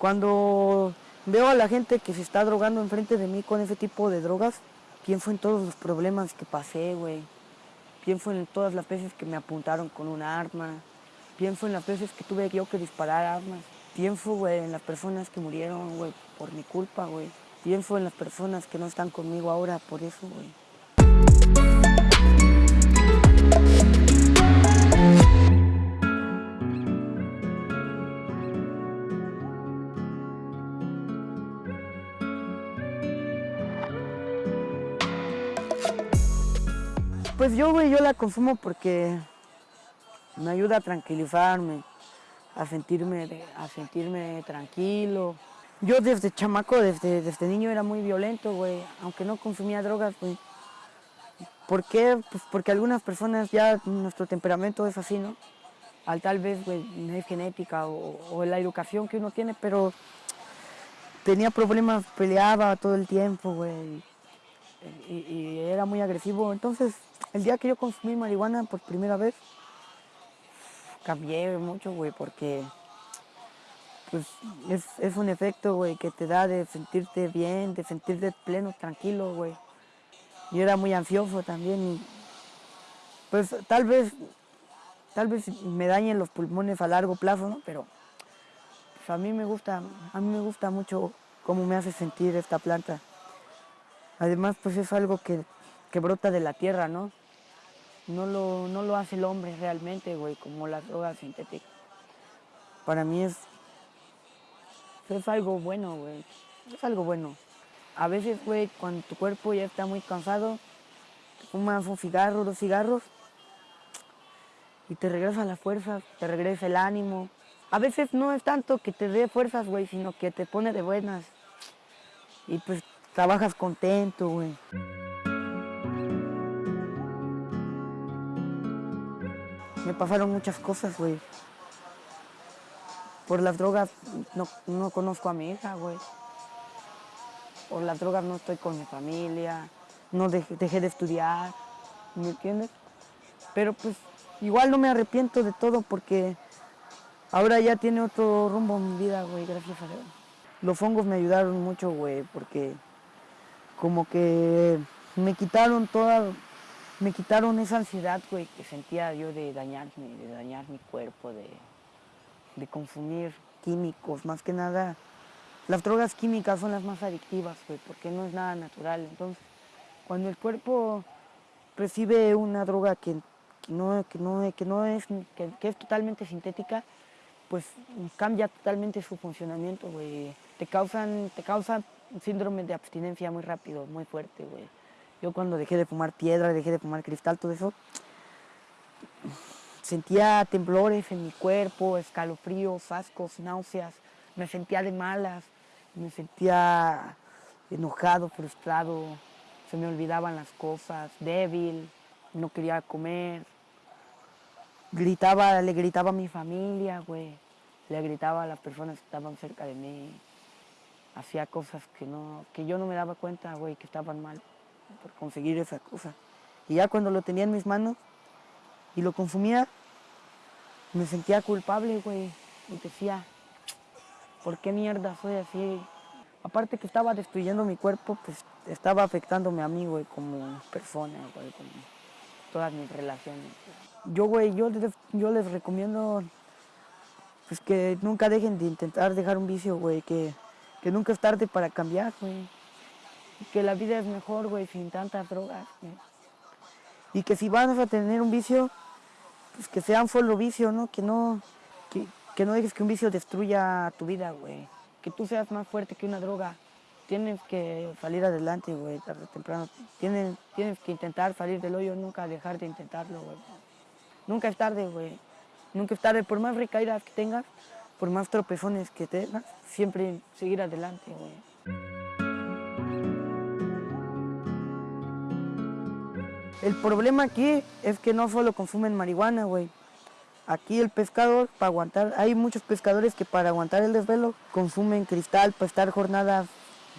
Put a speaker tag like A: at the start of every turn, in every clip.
A: Cuando veo a la gente que se está drogando enfrente de mí con ese tipo de drogas, pienso en todos los problemas que pasé, güey. Pienso en todas las veces que me apuntaron con un arma. Pienso en las veces que tuve yo que disparar armas. Pienso, güey, en las personas que murieron, güey, por mi culpa, güey. Pienso en las personas que no están conmigo ahora por eso, güey. Yo, güey, yo la consumo porque me ayuda a tranquilizarme, a sentirme, a sentirme tranquilo. Yo desde chamaco, desde, desde niño era muy violento, güey, aunque no consumía drogas, güey. ¿Por qué? Pues porque algunas personas ya nuestro temperamento es así, ¿no? Al tal vez, güey, es genética o, o la educación que uno tiene, pero tenía problemas, peleaba todo el tiempo, güey y, y era muy agresivo. Entonces, el día que yo consumí marihuana por primera vez, cambié mucho, güey, porque pues, es, un efecto, güey, que te da de sentirte bien, de sentirte pleno, tranquilo, güey. Yo era muy ansioso también pues tal vez, tal vez me dañen los pulmones a largo plazo, ¿no? Pero pues, a mí me gusta, a mí me gusta mucho cómo me hace sentir esta planta. Además, pues es algo que, que brota de la tierra, ¿no? No lo, no lo hace el hombre realmente, güey, como las drogas sintéticas. Para mí es, es algo bueno, güey. Es algo bueno. A veces, güey, cuando tu cuerpo ya está muy cansado, te fumas un cigarro, dos cigarros, y te regresa la fuerza, te regresa el ánimo. A veces no es tanto que te dé fuerzas, güey, sino que te pone de buenas. Y pues trabajas contento, güey. Me pasaron muchas cosas, güey. Por las drogas no, no conozco a mi hija, güey. Por las drogas no estoy con mi familia. No dejé, dejé de estudiar, ¿me entiendes? Pero pues igual no me arrepiento de todo porque ahora ya tiene otro rumbo mi vida, güey, gracias a Dios. Los hongos me ayudaron mucho, güey, porque como que me quitaron toda, me quitaron esa ansiedad, güey, que sentía yo de dañarme, de dañar mi cuerpo, de, de consumir químicos, más que nada. Las drogas químicas son las más adictivas, güey, porque no es nada natural. Entonces, cuando el cuerpo recibe una droga que, que no, que, no, que, no es, que, es totalmente sintética, pues cambia totalmente su funcionamiento, güey. Te causan, te síndrome de abstinencia muy rápido, muy fuerte, güey. Yo cuando dejé de fumar piedra, dejé de fumar cristal, todo eso, sentía temblores en mi cuerpo, escalofríos, ascos, náuseas, me sentía de malas, me sentía enojado, frustrado, se me olvidaban las cosas, débil, no quería comer, gritaba, le gritaba a mi familia, güey, le gritaba a las personas que estaban cerca de mí, hacía cosas que, no, que yo no me daba cuenta, güey, que estaban mal por conseguir esa cosa. Y ya cuando lo tenía en mis manos y lo consumía, me sentía culpable, güey, y decía, ¿por qué mierda soy así? Aparte que estaba destruyendo mi cuerpo, pues estaba afectándome a mí, güey, como persona, güey, como todas mis relaciones. Yo, güey, yo yo les recomiendo pues que nunca dejen de intentar dejar un vicio, güey, que, que nunca es tarde para cambiar, güey. Que la vida es mejor, güey, sin tantas drogas. Y que si vas a tener un vicio, pues que sea un solo vicio, ¿no? Que no, que, que no dejes que un vicio destruya tu vida, güey. Que tú seas más fuerte que una droga. Tienes que salir adelante, güey, tarde o temprano. Tienes, tienes que intentar salir del hoyo, nunca dejar de intentarlo, güey. Nunca es tarde, güey. Nunca es tarde, por más recaídas que tengas, por más tropezones que tengas, siempre seguir adelante, güey. El problema aquí es que no solo consumen marihuana, güey. Aquí el pescador, para aguantar, hay muchos pescadores que para aguantar el desvelo consumen cristal para estar jornadas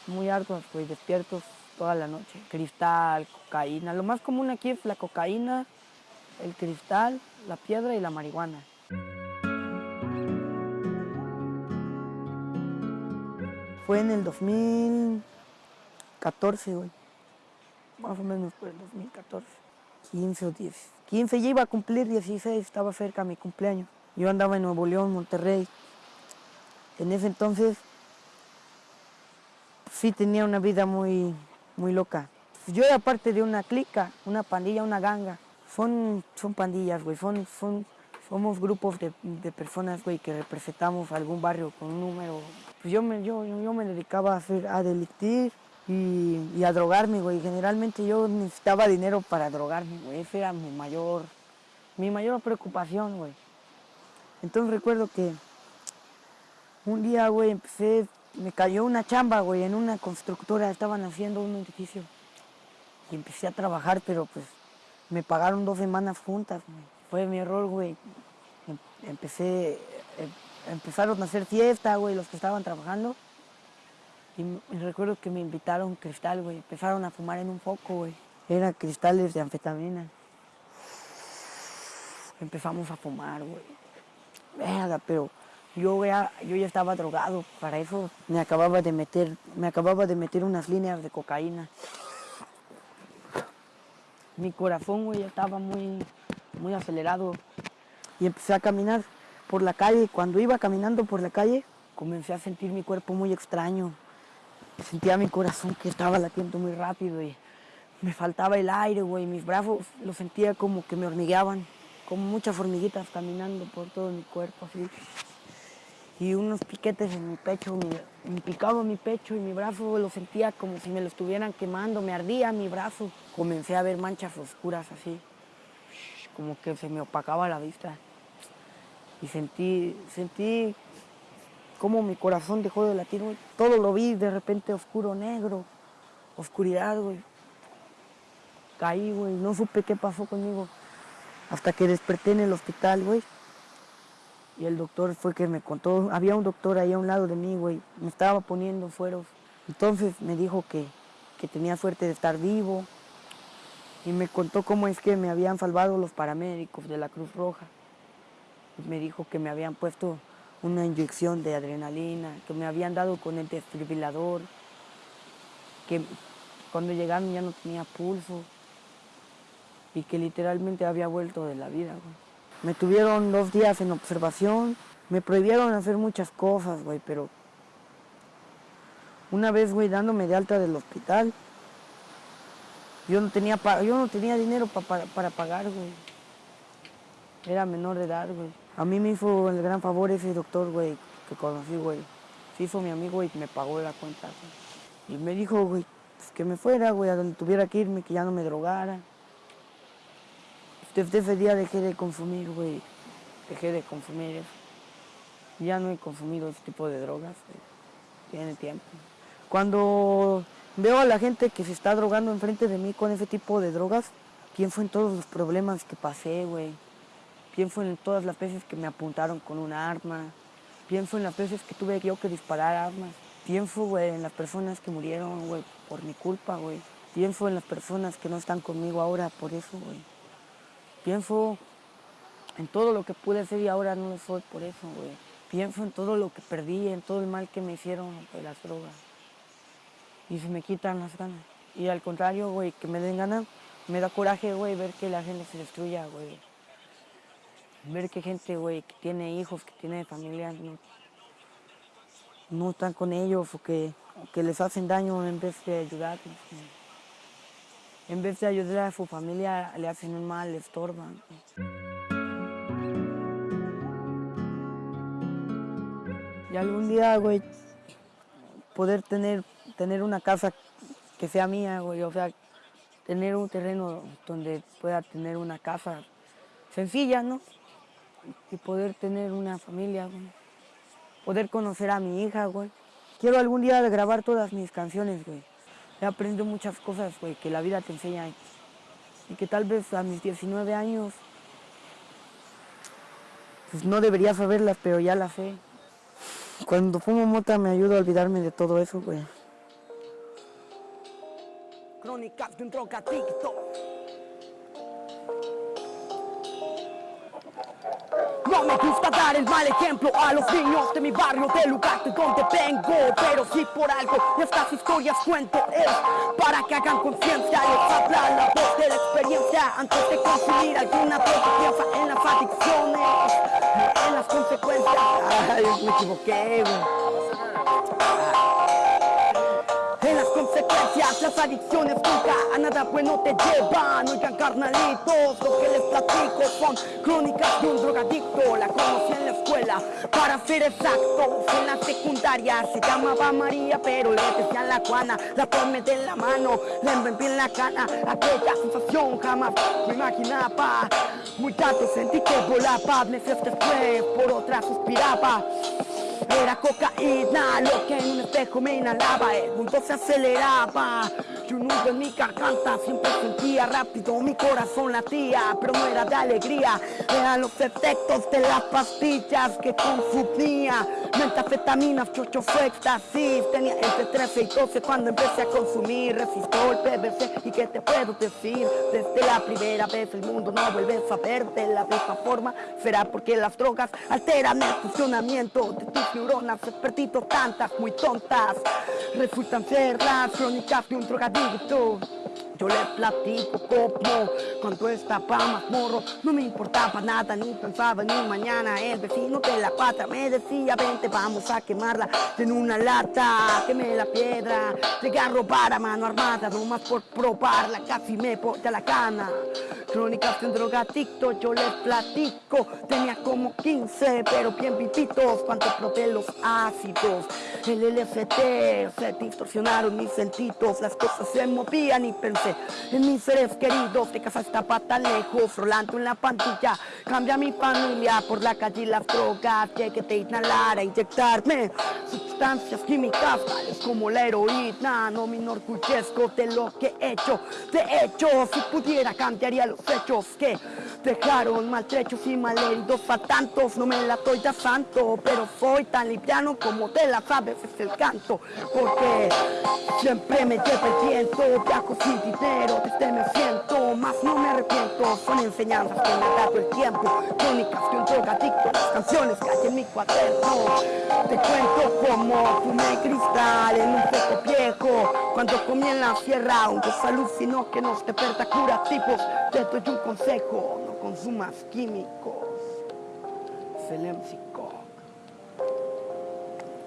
A: muy arduas, güey, despiertos toda la noche. Cristal, cocaína. Lo más común aquí es la cocaína, el cristal, la piedra y la marihuana. fue en el 2014, güey. Más o menos por el 2014. 15 o 10. 15 ya iba a cumplir 16, estaba cerca mi cumpleaños. Yo andaba en Nuevo León, Monterrey. En ese entonces sí tenía una vida muy, muy loca. Yo era parte de una clica, una pandilla, una ganga. Son, son pandillas, güey. Son, son, somos grupos de, de personas, güey, que representamos algún barrio con un número. Pues yo me, yo, yo me dedicaba a, hacer, a delictir y, a drogarme, güey. Generalmente yo necesitaba dinero para drogarme, güey. Esa era mi mayor, mi mayor preocupación, güey. Entonces recuerdo que un día, güey, empecé, me cayó una chamba, güey, en una constructora, estaban haciendo un edificio. Y empecé a trabajar, pero pues me pagaron dos semanas juntas, güey. Fue mi error, güey. Em- Empecé, em- empezaron a hacer fiesta, güey, los que estaban trabajando. Y recuerdo que me invitaron cristal, güey. Empezaron a fumar en un foco, güey. Eran cristales de anfetamina. Empezamos a fumar, güey. Verga, pero yo ya, yo ya estaba drogado. Para eso me acababa de meter, me acababa de meter unas líneas de cocaína. Mi corazón, güey, estaba muy, muy acelerado. Y empecé a caminar por la calle. Cuando iba caminando por la calle, comencé a sentir mi cuerpo muy extraño. Sentía mi corazón que estaba latiendo muy rápido y me faltaba el aire, güey. Mis brazos los sentía como que me hormigueaban, como muchas hormiguitas caminando por todo mi cuerpo, así. Y unos piquetes en mi pecho, me, me picaba mi pecho y mi brazo lo sentía como si me lo estuvieran quemando, me ardía mi brazo. Comencé a ver manchas oscuras así, como que se me opacaba la vista. Y sentí, sentí cómo mi corazón dejó de latir, güey. Todo lo vi de repente oscuro, negro, oscuridad, güey. Caí, güey, no supe qué pasó conmigo. Hasta que desperté en el hospital, güey. Y el doctor fue que me contó, había un doctor ahí a un lado de mí, güey. Me estaba poniendo fueros. Entonces me dijo que, tenía suerte de estar vivo. Y me contó cómo es que me habían salvado los paramédicos de la Cruz Roja. Me dijo que me habían puesto una inyección de adrenalina, que me habían dado con el desfibrilador, que cuando llegaron ya no tenía pulso y que literalmente había vuelto de la vida, güey. Me tuvieron dos días en observación, me prohibieron hacer muchas cosas, güey, pero una vez, güey, dándome de alta del hospital, yo no tenía, yo no tenía dinero pa- para, para pagar, güey. Era menor de edad, güey. A mí me hizo el gran favor ese doctor, güey, que conocí, güey. Se hizo mi amigo y me pagó la cuenta, güey. Y me dijo, güey, pues, que me fuera, güey, a donde tuviera que irme, que ya no me drogara. Desde ese día dejé de consumir, güey. Dejé de consumir eso. Ya no he consumido ese tipo de drogas. güey. Tiene tiempo. Cuando veo a la gente que se está drogando enfrente de mí con ese tipo de drogas, pienso en todos los problemas que pasé, güey. Pienso en todas las veces que me apuntaron con un arma. Pienso en las veces que tuve yo que disparar armas. Pienso, güey, en las personas que murieron, güey, por mi culpa, güey. Pienso en las personas que no están conmigo ahora por eso, güey. Pienso en todo lo que pude ser y ahora no lo soy por eso, güey. Pienso en todo lo que perdí, en todo el mal que me hicieron de las drogas. Y se me quitan las ganas. Y al contrario, güey, que me den ganas, me da coraje, güey, ver que la gente se destruya, güey. Ver que gente, güey, que tiene hijos, que tiene familias, no, no están con ellos o que, que les hacen daño en vez de güey. En vez de ayudar a su familia, le hacen un mal, le estorban. Y algún día, güey, poder tener, tener una casa que sea mía, güey, o sea, tener un terreno donde pueda tener una casa sencilla, ¿no? Y poder tener una familia, güey. Poder conocer a mi hija, güey. Quiero algún día grabar todas mis canciones, güey. He aprendido muchas cosas, güey, que la vida te enseña. Y que tal vez a mis 19 años, pues no debería saberlas, pero ya las sé. Cuando fumo mota me ayuda a olvidarme de todo eso, güey.
B: Crónicas de un gusta dar el mal ejemplo a los niños de mi barrio, del lugar de donde vengo. Pero si por algo estas historias cuento es para que hagan conciencia. Les habla la voz de la experiencia antes de consumir alguna droga. Piensa en las adicciones, en las consecuencias.
A: Ay, me equivoqué, güey.
B: Las consecuencias, las adicciones nunca a nada bueno te llevan. Oigan, carnalitos, lo que les platico son crónicas de un drogadicto. La conocí en la escuela, para ser exactos, en la secundaria. Se llamaba María, pero le decían la Juana. La tomé de la mano, le envolví en la cana. Aquella sensación jamás me imaginaba. Muy tarde sentí que volaba, meses después por otra suspiraba. Era cocaína. Lo que en un espejo me inhalaba El mundo se aceleraba Y un nudo en mi garganta Siempre sentía rápido mi corazón latía Pero no era de alegría. Eran los efectos de las pastillas que consumía. Metafetaminas, chocho éxtasis. Tenía entre 13 y 12 cuando empecé a consumir. Resistol, PVC y qué te puedo decir Desde la primera vez el mundo no vuelve a saber de la misma forma. Será porque las drogas alteran el funcionamiento de tus neuronas. Despertito tantas muy tontas Resultan ser las crónicas de un drogadicto yo le platico como cuando estaba más morro No me importaba nada, ni pensaba ni mañana El vecino de la pata me decía Vente, vamos a quemarla en una lata Quemé la piedra, llegué a robar a mano armada Nomás por probarla, casi me ponía la cana Crónicas de un drogadicto, yo les platico Tenía como 15, pero bien vivitos Cuando probé los ácidos. El LST, se distorsionaron mis sentidos Las cosas se movían y pensé en mis seres queridos, de casa estaba tan lejos, rolando en la pantalla. Cambia mi familia por la calle y las drogas, llegué de inhalar a inyectarme sustancias químicas tales como la heroína. No me enorgullezco de lo que he hecho. De hecho, si pudiera cambiaría los hechos que dejaron maltrechos y malheridos a tantos. No me la doy de santo, pero soy tan liviano como de las aves es el canto. Porque siempre me viento, viajo sin dinero, desde me siento, más no me arrepiento. Son enseñanzas que me ha dado el tiempo, crónicas de un drogadicto, las canciones que hay en mi cuaderno. Te cuento como fumé cristal en un poco viejo, cuando comí en la sierra, un desalucinó que nos desperta curativos. Te doy un consejo, no consumas químicos. Selemsikok.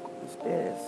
B: Con ustedes.